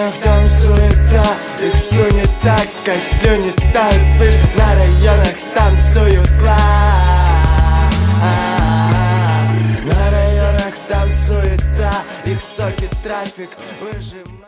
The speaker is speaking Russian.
районах там суета Иксу не так, как слюни тают Слышь, на районах там суета а, а. На районах там суета Иксоки трафик выжимает